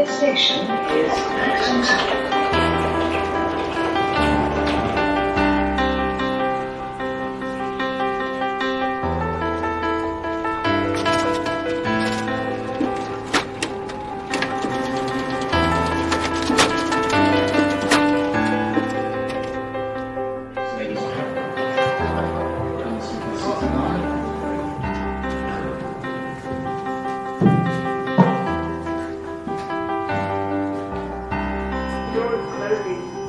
Next station is Tower. doors closing.